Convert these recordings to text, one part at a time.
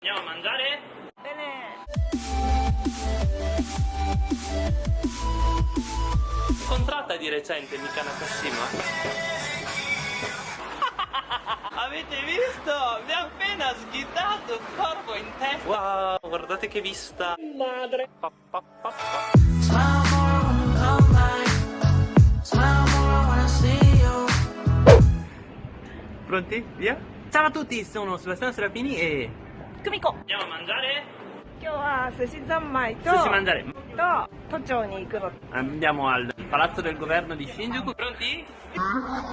Andiamo a mangiare? Bene. Incontrata di recente Mika Nakashima? Avete visto? Mi ha appena sghidato il corpo in testa Wow, guardate che vista Madre pa, pa, pa. Pronti? Via? Ciao a tutti, sono Sebastiano Serafini e... Kumiko. Andiamo a mangiare? 今日は寿司三昧と Sushi mangiare と都庁に行くの。 Andiamo al palazzo del governo di Shinjuku Pronti?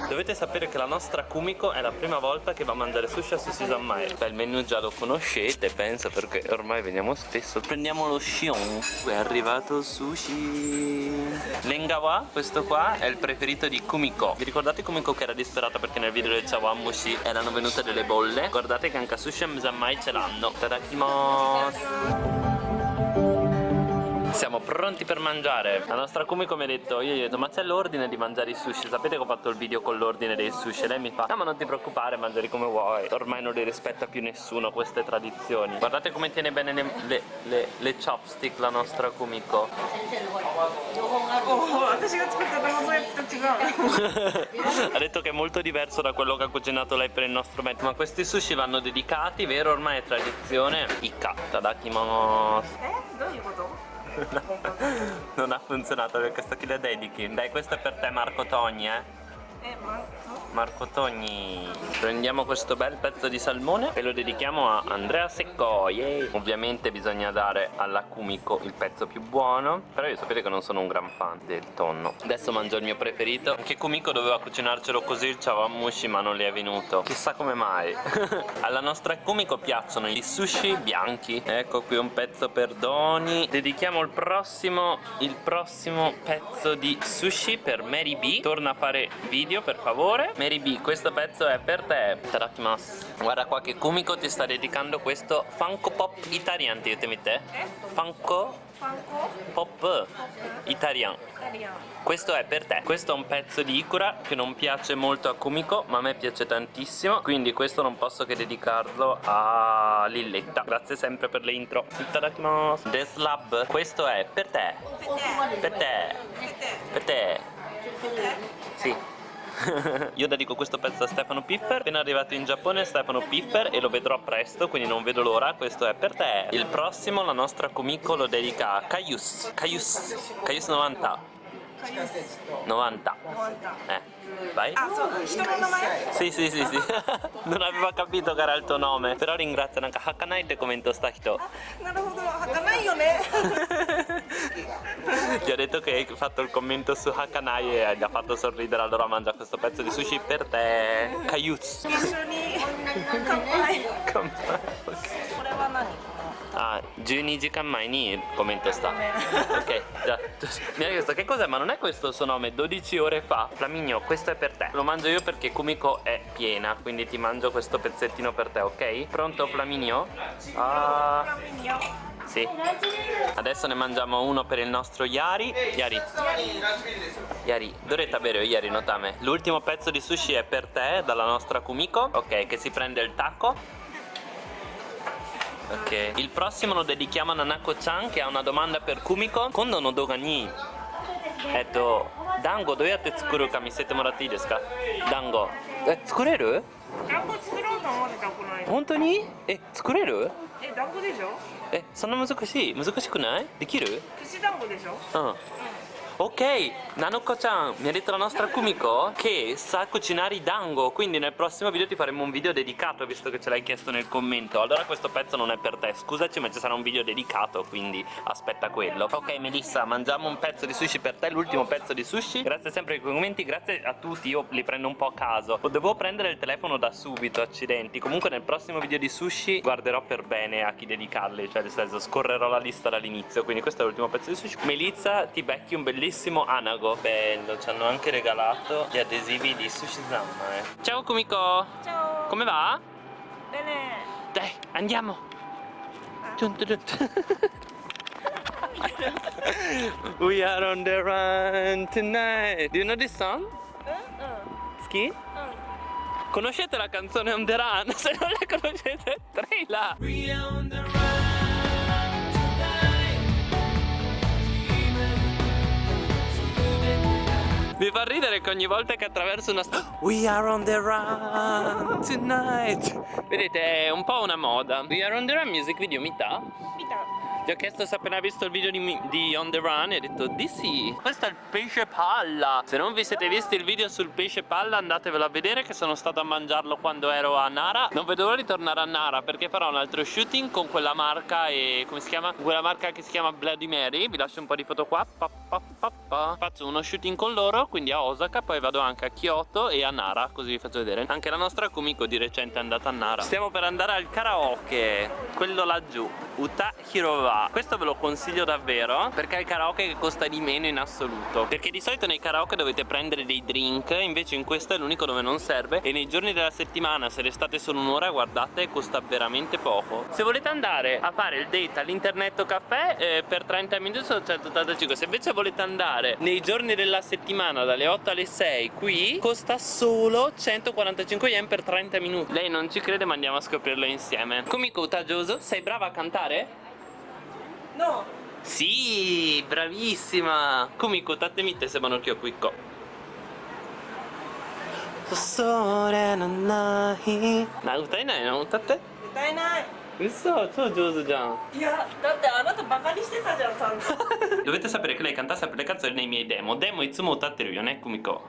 Dovete sapere che la nostra Kumiko è la prima volta che va a mangiare sushi a Sushi Zanmai Beh, il menu già lo conoscete, penso, perché ormai veniamo spesso Prendiamo lo Shion È arrivato il sushi Lengawa, questo qua, è il preferito di Kumiko Vi ricordate Kumiko che era disperata perché nel video del Chawanmushi erano venute delle bolle? Guardate che anche a Sushi Zanmai ce l'hanno Tadakimasu Bye. siamo pronti per mangiare La nostra Kumiko mi ha detto Io gli ho detto ma c'è l'ordine di mangiare i sushi Sapete che ho fatto il video con l'ordine dei sushi E lei mi fa No ma non ti preoccupare mangiali come vuoi Ormai non li rispetta più nessuno queste tradizioni Guardate come tiene bene le, le, le, le chopstick la nostra Kumiko おお、私が作った卵焼きと違う。 Ha detto che è molto diverso da quello che ha cucinato lei per il nostro menù Ma questi sushi vanno dedicati, vero? Ormai è tradizione Ikka, tadakimasu え、どういうこと？ Non ha funzionato perché sto chi le dedichi. Dai questo è per te Marco Togni eh Marco? Togni. Prendiamo questo bel pezzo di salmone e lo dedichiamo a Andrea Secco. Yay. Ovviamente bisogna dare alla Kumiko il pezzo più buono Però io sapete che non sono un gran fan del tonno. Adesso mangio il mio preferito. Anche Kumiko doveva cucinarcelo così il chawanmushi ma non le è venuto. Chissà come mai. Alla nostra Kumiko piacciono i sushi bianchi. Ecco qui un pezzo per Doni. Dedichiamo il prossimo Il prossimo pezzo di sushi per Mary B. Torna a fare video video per favore. Mary B questo pezzo è per te. Tadakimasu Guarda qua che Kumiko ti sta dedicando questo Funko Pop Italian ti dite te? Eh? Funko Funko Pop, Pop. Italian. Italian. Questo è per te. Questo è un pezzo di Ikura che non piace molto a Kumiko ma a me piace tantissimo. Quindi questo non posso che dedicarlo a Lilletta. Grazie sempre per le intro. Itadakimasu The Slab Questo è per te. Per te. Per te. Per te, per te. Sì. io dedico questo pezzo a Stefano Piffer. Appena arrivato in Giappone Stefano Piffer E lo vedrò presto Quindi non vedo l'ora. Questo è per te. Il prossimo la nostra Kumiko lo dedica a Kaius Kaius Kaius 90 90 Eh Vai あ、そう、人の名前？ Sì sì sì sì Non aveva capito che era il tuo nome Però ringrazio Nanka Hakanaiってコメントした人なるほど、儚いよね。 Gli ho detto che hai fatto il commento su Hakanai E gli ha fatto sorridere Allora mangia questo pezzo di sushi per te Kaius 一緒に乾杯。 Come- これは何？ Ah, 12時間前にコメントした。ok, già. Mi ha chiesto che cos'è, ma non è questo il suo nome, 12 ore fa. Flaminio, questo è per te. Lo mangio io perché Kumiko è piena, quindi ti mangio questo pezzettino per te, ok? Pronto Flaminio? Ah, フラミニョ。 sì. Adesso ne mangiamo uno per il nostro Yari. Yari. Yari, dovrete bere Yari, notame. L'ultimo pezzo di sushi è per te, dalla nostra Kumiko. Ok, che si prende il taco. Ok, il prossimo lo dedichiamo a Nanako-chan che ha una domanda per Kumiko. Kondo no doga ni えっと、団子どうやって作るか見せてもらっていいですか団子え、作れる団子作ろうと思ってたこの間。本当にえ、作れるえ、団子でしょ？え、そんな難しい難しくないできる串団子でしょ？Ah. Ok, Nanoko-chan, mi ha detto la nostra Kumiko che sa cucinare i dango Quindi nel prossimo video ti faremo un video dedicato Visto che ce l'hai chiesto nel commento. Allora questo pezzo non è per te Scusaci ma ci sarà un video dedicato Quindi aspetta quello. Ok Melissa, mangiamo un pezzo di sushi per te L'ultimo pezzo di sushi. Grazie sempre ai commenti Grazie a tutti, io li prendo un po' a caso. Dovevo prendere il telefono da subito, accidenti. Comunque nel prossimo video di sushi Guarderò per bene a chi dedicarli Cioè nel senso scorrerò la lista dall'inizio Quindi questo è l'ultimo pezzo di sushi. Melissa ti becchi un bellissimo bellissimo anago bello ci hanno anche regalato gli adesivi di Sushi Zamma eh. ciao Kumiko ciao come va? bene dai andiamo ah. giunto giunto We are on the run tonight Do you know this song? Eh? Ski? Conoscete la canzone On The Run? Se non la conoscete, traila! Mi fa ridere che ogni volta che attraverso una strada We are on the run tonight. Vedete è un po' una moda. We are on the run music video Mita 見た Ti ho chiesto se appena visto il video di, di On The Run e hai detto di sì. Questo è il pesce palla. Se non vi siete visti il video sul pesce palla andatevelo a vedere che sono stato a mangiarlo quando ero a Nara. Non vedo l'ora di tornare a Nara perché farò un altro shooting con quella marca e come si chiama? Quella marca che si chiama Bloody Mary. Vi lascio un po' di foto qua. Pa, pa, pa. Faccio uno shooting con loro quindi a Osaka Poi vado anche a Kyoto e a Nara così vi faccio vedere. Anche la nostra Kumiko di recente è andata a Nara. Stiamo per andare al karaoke Quello laggiù Uta Hirova Questo ve lo consiglio davvero Perché è il karaoke che costa di meno in assoluto. Perché di solito nei karaoke dovete prendere dei drink Invece in questo è l'unico dove non serve. E nei giorni della settimana se restate solo un'ora guardate costa veramente poco. Se volete andare a fare il date all'internet caffè eh, Per 30 minuti sono 185 Se invece volete andare nei giorni della settimana dalle 8 alle 6 Qui costa solo 145 yen per 30 minuti. Lei non ci crede ma andiamo a scoprirlo insieme. Kumiko Utajoso, sei brava a cantare? の Sì, bravissima! Kumiko, tatte mitte se vanno qui qui. それのないな歌えないの歌って歌えない嘘超上手じゃんいやだってあなたバカにしてたじゃん散々 Dovete sapere che lei canta sempre le canzoni nei miei demo Demo いつも歌ってるよね、クミコ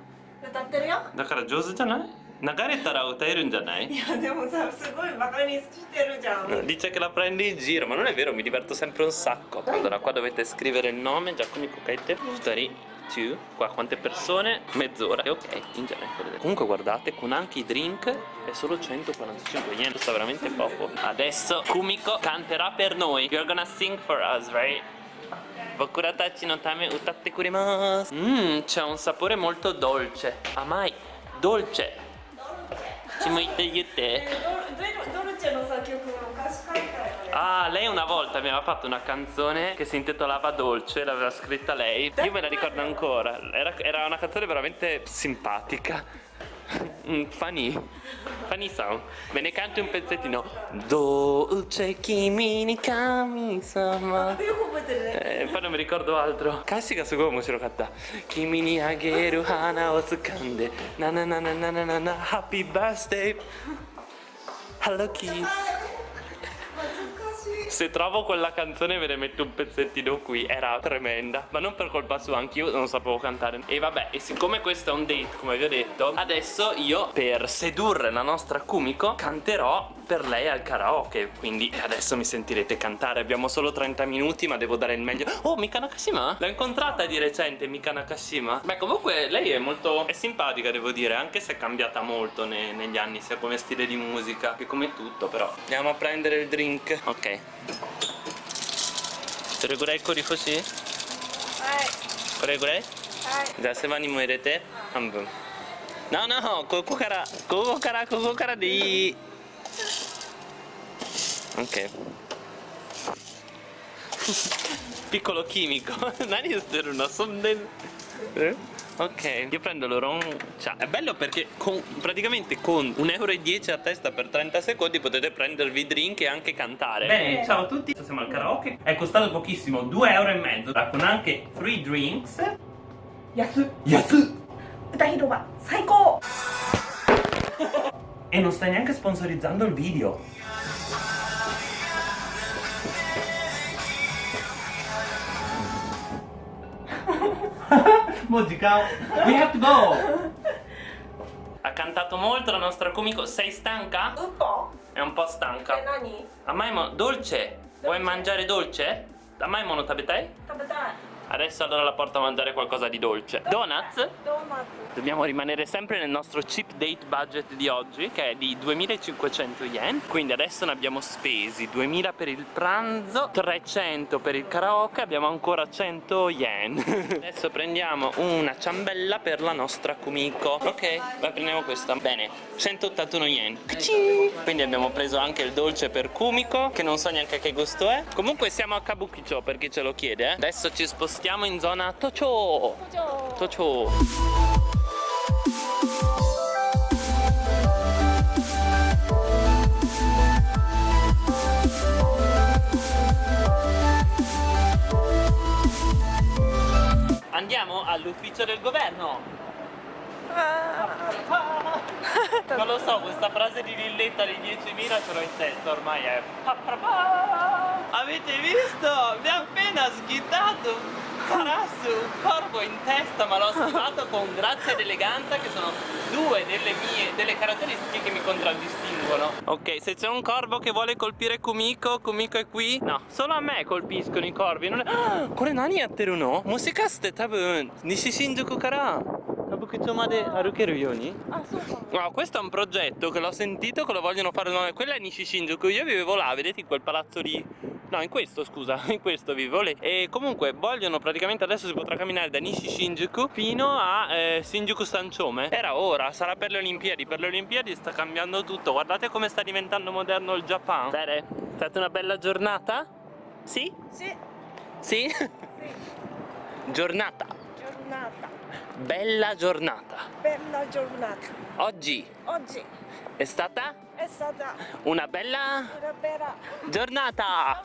歌ってるよだから上手じゃない流れたら歌えるんじゃないいやでもさすごいバカにしてるじゃん Dice che la prende in giro, ma non è vero, mi diverto sempre un sacco. Allora, qua dovete scrivere il nome, Giacomo Cuccaite, 2, 2, qua quante persone? Mezz'ora. E ok, in genere. vedete. Comunque guardate, con anche i drink è solo 145 yen, costa veramente poco. Adesso Kumiko canterà per noi. You're gonna sing for us, right? Bokura tachi no tame utatte kurimasu. Mmm, c'è un sapore molto dolce. Amai, dolce. Ci mette io e te. Dolce non sa che Ah, lei una volta mi aveva fatto una canzone che si intitolava Dolce, l'aveva scritta lei. Io me la ricordo ancora. Era, era una canzone veramente simpatica. Mm, funny, funny song. Me ne canti un pezzettino. Dolce, kimi ni kami sama poi non mi ricordo altro. Cassica su come ce lo canta. Kimi ni ageru hana o tsukande. Na na na na na na na. Happy birthday. Hello kiss. Se trovo quella canzone ve ne metto un pezzettino qui Era tremenda Ma non per colpa sua Anch'io non sapevo cantare E vabbè E siccome questo è un date Come vi ho detto Adesso io Per sedurre la nostra Kumiko Canterò per lei al karaoke Quindi adesso mi sentirete cantare Abbiamo solo 30 minuti Ma devo dare il meglio Oh Mika Nakashima L'ho incontrata di recente Mika Nakashima Beh comunque lei è molto È simpatica devo dire Anche se è cambiata molto ne- negli anni Sia come stile di musica Che come tutto però Andiamo a prendere il drink Ok どれぐらい氷欲しいはいこれぐらいはいじゃあ世話にも入れて半分 No no ここからここからここからでいい Ok. Piccolo chimico. Nani è una sonden... Eh? Ok, io prendo l'oron. Ciao. è bello perché con, praticamente con 1,10 euro a testa per 30 secondi potete prendervi drink e anche cantare. Bene, ciao a tutti, siamo al karaoke. È costato pochissimo, 2,5 euro con anche free drinks. Yasu. Yasu. Utahiroba, saiko. e non stai neanche sponsorizzando il video. Musica, we have to go. Ha cantato molto la nostra comico. Sei stanca? ウッポ È un po' え stanca. 何 Amaimo, dolce. Vuoi mangiare dolce? Amaimo non tabetai? Adesso allora la porto a mangiare qualcosa di dolce. Donuts? Donuts. Dobbiamo rimanere sempre nel nostro cheap date budget di oggi Che è di 2500 yen. Quindi adesso ne abbiamo spesi 2000 per il pranzo 300 per il karaoke Abbiamo ancora 100 yen. Adesso prendiamo una ciambella per la nostra Kumiko. Ok, la prendiamo questa. Bene, 181 yen. Quindi abbiamo preso anche il dolce per Kumiko Che non so neanche che gusto è. Comunque siamo a Kabukicho per chi ce lo chiede eh. Adesso ci spostiamo stiamo in zona Tocho. Tocho. Andiamo all'ufficio del governo. Ah. Non lo so, questa frase di Villetta di 10.000 ce l'ho in testa ormai è Avete visto? Mi ha appena sghidato Parasso, un corvo in testa ma l'ho schivato con grazia ed eleganza che sono due delle mie delle caratteristiche che mi contraddistinguono Ok, se c'è un corvo che vuole colpire Kumiko, Kumiko è qui No, solo a me colpiscono i corvi non è... ah, これ何やってるのもしかして多分西新宿から歌舞伎町まで歩けるようにあそうか No, questo è un progetto che l'ho sentito che lo vogliono fare no, quella è Nishi Shinjuku, io vivevo là, vedete in quel palazzo lì No, in questo scusa, in questo vivo lì E comunque vogliono praticamente adesso si potrà camminare da Nishi Shinjuku fino a eh, Shinjuku Sanchome. Era ora, sarà per le Olimpiadi, per le Olimpiadi sta cambiando tutto. Guardate come sta diventando moderno il Giappone Bene, è stata una bella giornata? Sì? Sì, Sì? Giornata, giornata, bella giornata. Bella giornata. Oggi? Oggi. È stata? È stata una bella una bella giornata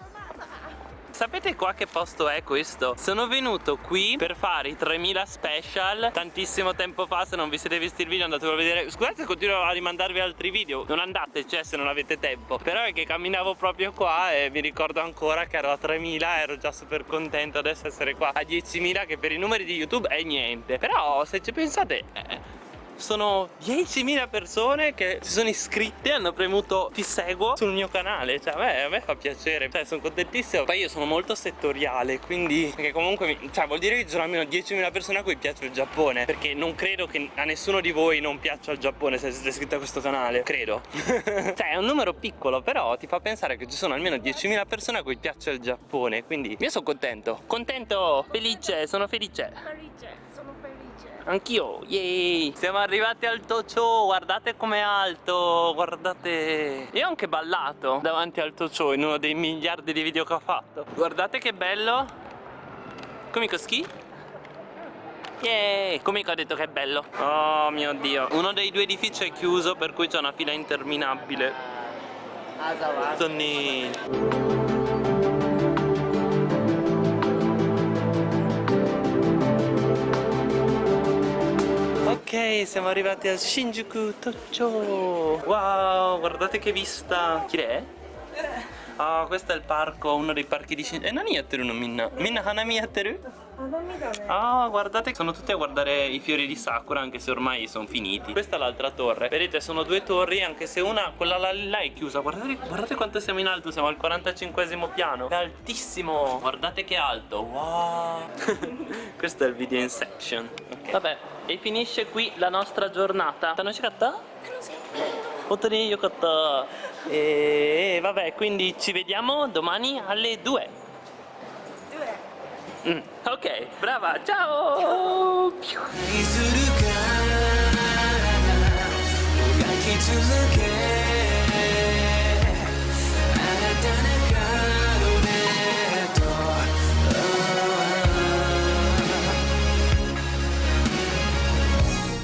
Sapete qua che posto è questo? Sono venuto qui per fare i 3000 special Tantissimo tempo fa se non vi siete visti il video andatelo a vedere. Scusate se continuo a rimandarvi altri video Non andate cioè se non avete tempo. Però è che camminavo proprio qua e mi ricordo ancora che ero a 3000 Ero già super contento adesso essere qua a 10.000 Che per i numeri di YouTube è niente. Però se ci pensate eh, sono 10.000 persone che si sono iscritte hanno premuto ti seguo sul mio canale. Cioè a me, a me fa piacere. Cioè sono contentissimo. Poi io sono molto settoriale quindi perché comunque mi- cioè vuol dire che ci sono almeno 10.000 persone a cui piace il Giappone. Perché non credo che a nessuno di voi non piaccia il Giappone se siete iscritti a questo canale. Credo. Cioè è un numero piccolo però ti fa pensare che ci sono almeno 10.000 persone a cui piace il Giappone quindi io sono contento. Contento felice sono felice. Felice. Anch'io, yay! Siamo arrivati al Tocho, guardate com'è alto, guardate... Io ho anche ballato davanti al Tocho in uno dei miliardi di video che ho fatto. Guardate che bello! Kumiko ski? Yay! Kumiko ha detto che è bello. Oh mio dio. Uno dei due edifici è chiuso per cui c'è una fila interminabile. Sonny. Siamo arrivati a Shinjuku Tocho Wow, guardate che vista. Chi è? Ah, questo è il parco, uno dei parchi di Shinjuku E eh, nani yatteru no minna? Minna hanami yatteru? Ah, guardate, sono tutti a guardare i fiori di Sakura anche se ormai sono finiti. Questa è l'altra torre. Vedete, sono due torri anche se una, quella là, là è chiusa. Guardate, guardate, quanto siamo in alto, siamo al 45 piano. È altissimo. Guardate che alto, wow. Questo è il video Inception. Okay. Vabbè, e finisce qui la nostra giornata Tanoshi katta? Otoni yokatta E vabbè, quindi ci vediamo domani alle 2 Due. Mm, ok, brava, ciao! 愛